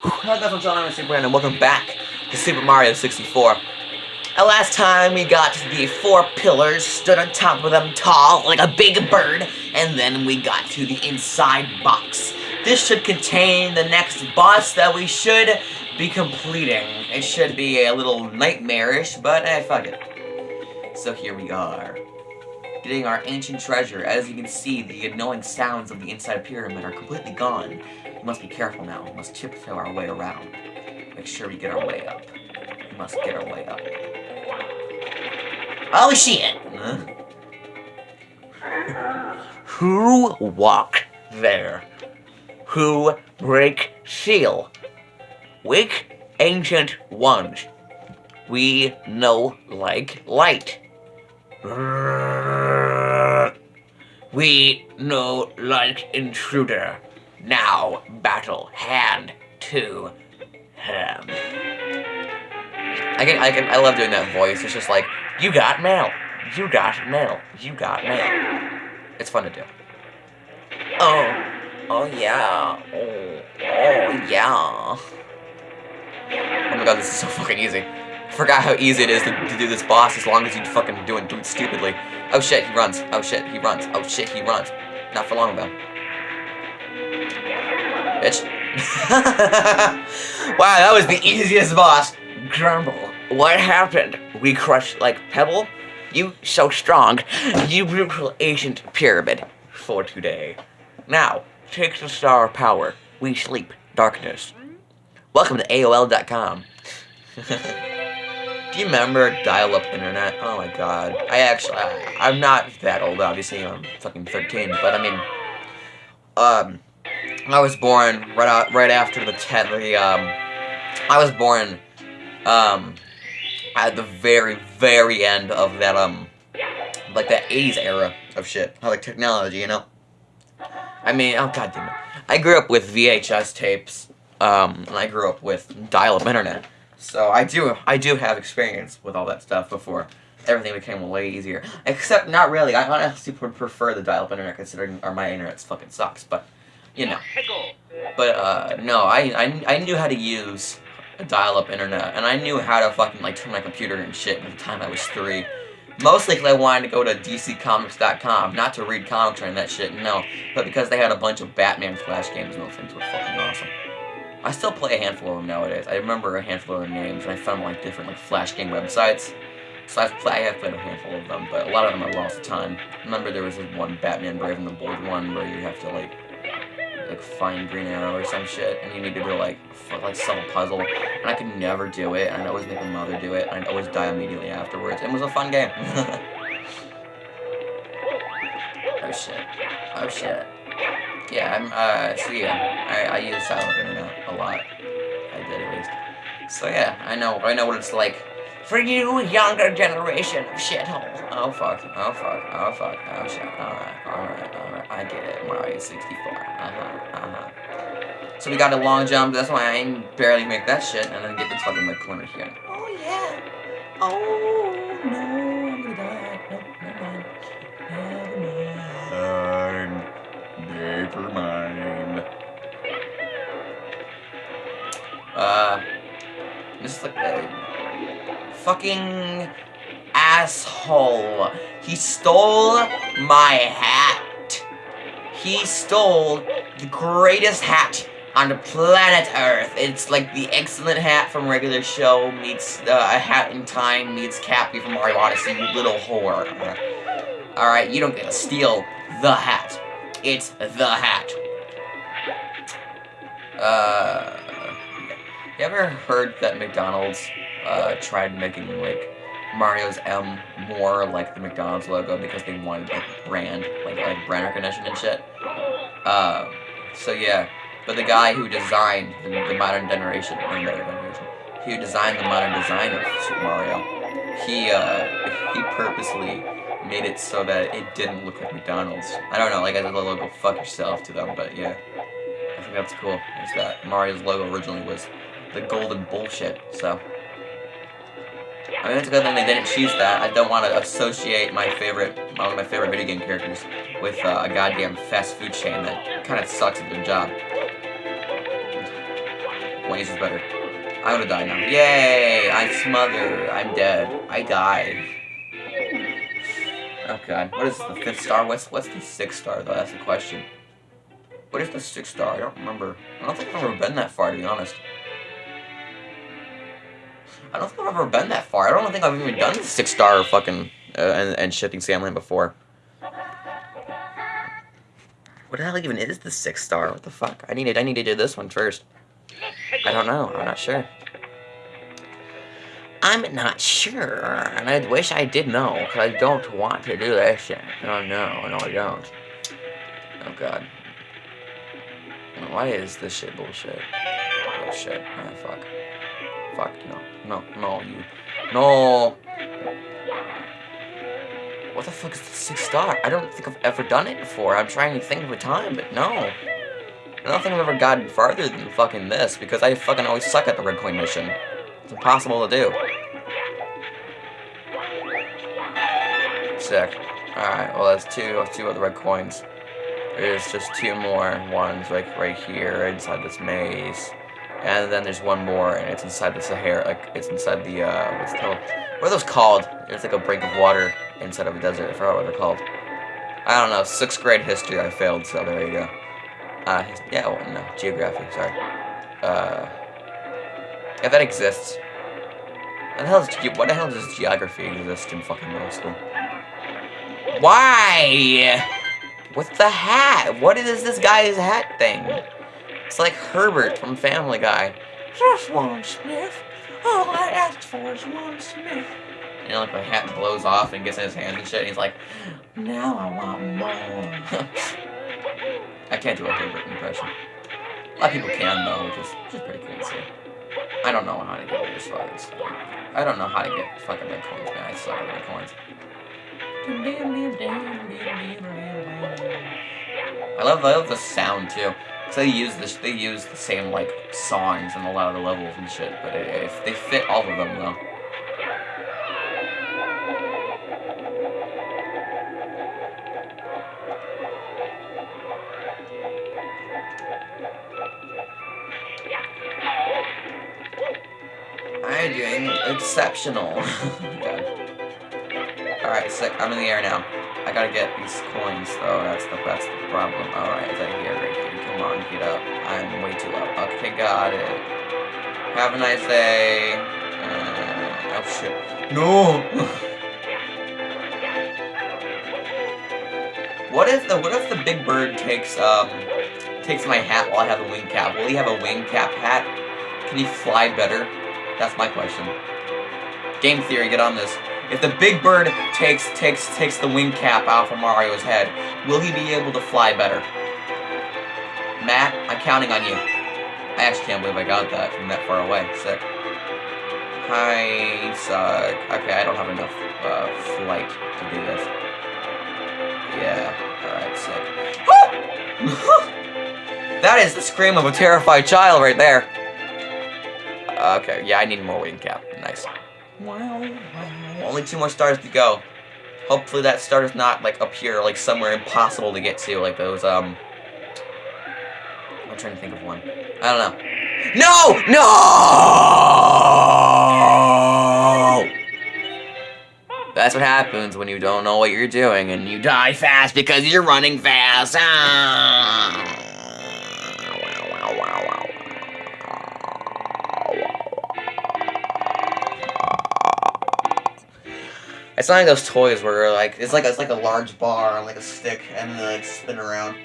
Hello guys, I'm John, I'm Super and welcome back to Super Mario 64. And last time we got the four pillars, stood on top of them tall, like a big bird, and then we got to the inside box. This should contain the next boss that we should be completing. It should be a little nightmarish, but eh, fuck it. So here we are. Getting our ancient treasure. As you can see, the annoying sounds of the inside pyramid are completely gone. We must be careful now. We must tiptoe our way around. Make sure we get our way up. We must get our way up. Oh shit! Huh? Who walk there? Who break seal? Wick ancient ones. We know like light. We know like intruder. Now battle hand to hand. I can, I can, I love doing that voice. It's just like, you got mail, you got mail, you got mail. It's fun to do. Oh, oh yeah, oh, oh yeah. Oh my god, this is so fucking easy. I forgot how easy it is to, to do this boss as long as you fucking do it, do it stupidly. Oh shit, he runs. Oh shit, he runs. Oh shit, he runs. Not for long though. Bitch. wow, that was the easiest boss. Grumble. What happened? We crushed like pebble? You so strong. You brutal ancient pyramid for today. Now, take the star of power. We sleep. Darkness. Welcome to AOL.com. Do you remember dial-up internet? Oh my god. I actually, I, I'm not that old, obviously. I'm fucking 13, but I mean, um, I was born right out, right after the ten, the um, I was born, um, at the very, very end of that, um, like that 80s era of shit. Like technology, you know? I mean, oh god damn it. I grew up with VHS tapes, um, and I grew up with dial-up internet. So I do, I do have experience with all that stuff before everything became way easier. Except not really. I honestly would prefer the dial-up internet considering or my internet fucking sucks. But you know. But uh, no, I, I I knew how to use a dial-up internet, and I knew how to fucking like turn my computer and shit by the time I was three. Mostly because I wanted to go to DCComics.com, not to read comics or that shit, no, but because they had a bunch of Batman Flash games and those things were fucking awesome. I still play a handful of them nowadays. I remember a handful of their names, and I found like different like Flash game websites. So I've play, I have played a handful of them, but a lot of them I lost time. Remember there was this one Batman Brave and the Bold one where you have to like like find Green Arrow or some shit, and you needed to like like solve a puzzle, and I could never do it, and I'd always make my mother do it, and I'd always die immediately afterwards. It was a fun game. oh shit. Oh shit. Yeah, I'm, uh, so yeah, I, I use silent internet a lot. I did at least. So yeah, I know, I know what it's like for you, younger generation of shithole. Oh fuck, oh fuck, oh fuck, oh shit, alright, alright, alright, I get it, Mario 64, uh-huh, uh-huh. So we got a long jump, that's why I barely make that shit, and then get this fucking like corner here. Oh yeah, oh fucking asshole. He stole my hat. He stole the greatest hat on the planet Earth. It's like the excellent hat from regular show meets uh, a hat in time meets Cappy from Mario Odyssey, you little whore. Alright, you don't get to steal the hat. It's the hat. Uh, you ever heard that McDonald's uh, tried making like Mario's M more like the McDonald's logo because they wanted like brand, like like brand recognition and shit? Uh, so yeah, but the guy who designed the, the modern generation, or modern generation, who designed the modern design of Super Mario, he uh, he purposely made it so that it didn't look like McDonald's. I don't know, like I did a little fuck yourself to them, but yeah. I think that's cool, is that Mario's logo originally was the golden bullshit, so. I mean, it's good thing they didn't choose that. I don't want to associate my favorite, one of my favorite video game characters with uh, a goddamn fast food chain that kind of sucks at their job. 20s is better. I'm gonna die now. Yay! I smother. I'm dead. I died. Oh god. What is the fifth star? What's what's the sixth star though? That's the question. What is the sixth star? I don't remember. I don't think I've ever been that far to be honest. I don't think I've ever been that far. I don't think I've even done six star fucking uh, and, and shifting Sand Land before. What the hell even is the six star? What the fuck? I need I need to do this one first. I don't know. I'm not sure. I'm not sure, and I wish I did know, because I don't want to do that shit. No, no, no, I don't. Oh, God. Why is this shit bullshit? Oh, shit. Ah, fuck. Fuck, no. No, no, you. No! What the fuck is the six star? I don't think I've ever done it before. I'm trying to think of a time, but no. I don't think I've ever gotten farther than fucking this, because I fucking always suck at the red coin mission. It's impossible to do. Sick. Alright, well that's two, that's two other red coins. There's just two more ones, like right here, inside this maze. And then there's one more, and it's inside the Sahara, like, it's inside the, uh, what's it called? What are those called? It's like a brink of water inside of a desert, I forgot what they're called. I don't know, sixth grade history I failed, so there you go. Uh, yeah, well, no, geography, sorry. Uh, if that exists. What the hell, is, what the hell does geography exist in fucking middle school? Why? What's the hat? What is this guy's hat thing? It's like Herbert from Family Guy. Just one sniff. All I asked for is one sniff. You know, like my hat blows off and gets in his hand and shit, and he's like, now I want more. I can't do a Herbert impression. A lot of people can, though, which is, which is pretty cool to see. I don't know how to get this fucking stuff. I don't know how to get fucking red coins, man. I suck at red coins. I love, I love the sound, too. Cause they use this, they use the same, like, songs in a lot of the levels and shit, but it, it, they fit all of them, though. I'm doing exceptional. Oh Alright, sick. I'm in the air now. I gotta get these coins, though. That's the that's the problem. Alright, is that here, on, get up. I'm way too low. Okay, got it. Have a nice day. Uh, oh shit. No! what if the what if the big bird takes um takes my hat while I have a wing cap? Will he have a wing cap hat? Can he fly better? That's my question. Game theory, get on this. If the big bird takes takes takes the wing cap off of Mario's head, will he be able to fly better? Matt, I'm counting on you. I actually can't believe I got that from that far away. Sick. Hi, suck. Okay, I don't have enough uh, flight to do this. Yeah, alright, sick. that is the scream of a terrified child right there. Okay, yeah, I need more wing cap. Nice. Wow. Only two more stars to go. Hopefully that star is not, like, up here, like, somewhere impossible to get to, like those, um... Trying to think of one. I don't know. No! No! That's what happens when you don't know what you're doing and you die fast because you're running fast. Ah! It's not like those toys where like it's like it's like a large bar like a stick and then like spin around.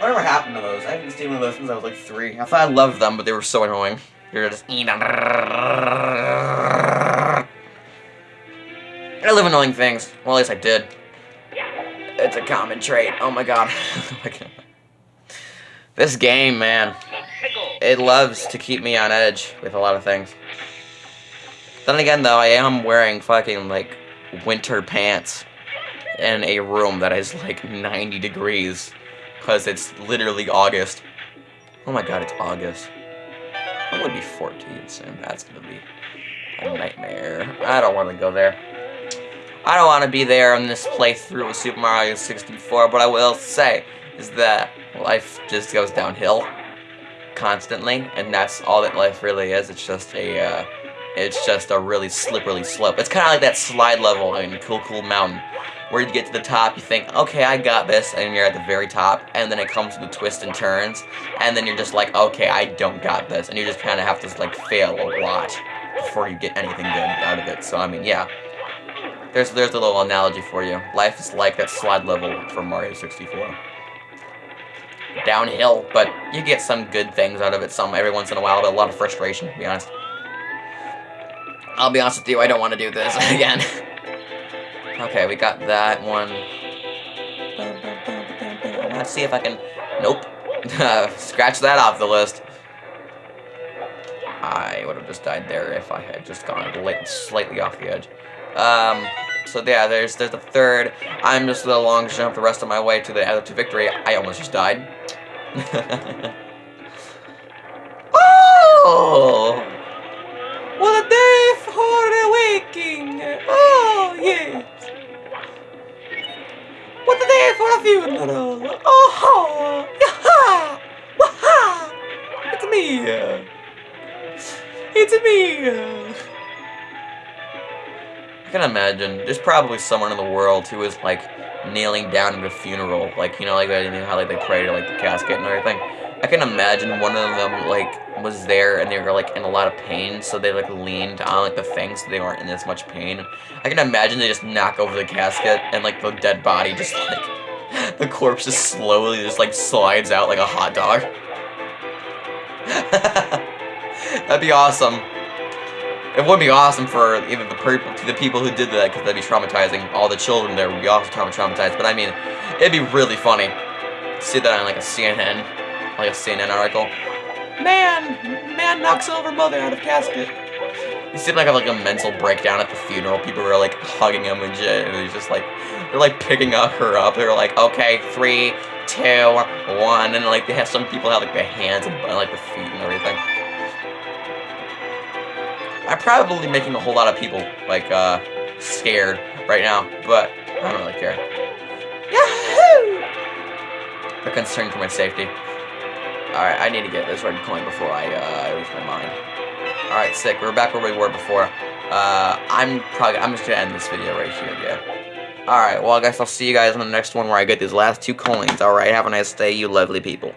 Whatever happened to those? I haven't seen one of those since I was like three. I thought I loved them, but they were so annoying. You're just eating. them. I love annoying things. Well, at least I did. It's a common trait. Oh my god. this game, man. It loves to keep me on edge with a lot of things. Then again, though, I am wearing fucking, like, winter pants in a room that is like 90 degrees because it's literally August. Oh my god, it's August. I'm gonna be 14 soon. That's gonna be a nightmare. I don't want to go there. I don't want to be there in this playthrough of Super Mario 64, but I will say is that life just goes downhill constantly, and that's all that life really is. It's just a, uh, it's just a really slippery slope. It's kind of like that slide level in Cool Cool Mountain, where you get to the top, you think, okay, I got this, and you're at the very top, and then it comes to the twists and turns, and then you're just like, okay, I don't got this, and you just kind of have to, like, fail a lot before you get anything good out of it. So, I mean, yeah. There's, there's a little analogy for you. Life is like that slide level from Mario 64 downhill, but you get some good things out of it some every once in a while, but a lot of frustration, to be honest. I'll be honest with you, I don't want to do this again. Okay, we got that one. Let's see if I can... Nope. Scratch that off the list. I would have just died there if I had just gone slightly off the edge. Um, so yeah, there's there's the third. I'm just a long jump the rest of my way to the other to victory. I almost just died. oh! It's me! I can imagine, there's probably someone in the world who is, like, kneeling down at a funeral, like, you know, like, you know how, like, they pray to, like, the casket and everything. I can imagine one of them, like, was there and they were, like, in a lot of pain, so they, like, leaned on, like, the thing so they weren't in as much pain. I can imagine they just knock over the casket and, like, the dead body just, like, the corpse just slowly just, like, slides out like a hot dog. That'd be awesome. It would be awesome for even the, the people who did that, because that'd be traumatizing. All the children there would be also traumatized. But I mean, it'd be really funny. See that on like a CNN, like a CNN article. Man, man knocks over mother out of casket. You see like a, like a mental breakdown at the funeral. People were like hugging him and shit, and he's just like, they're like picking up her up. They're like, okay, three, two, one, and like they have some people have like the hands and like the feet and everything. I'm probably making a whole lot of people, like, uh, scared right now, but I don't really care. Yahoo! I'm concerned for my safety. Alright, I need to get this red coin before I, uh, lose my mind. Alright, sick. We're back where we were before. Uh, I'm probably, I'm just gonna end this video right here, yeah. Alright, well, I guess I'll see you guys in the next one where I get these last two coins. Alright, have a nice day, you lovely people.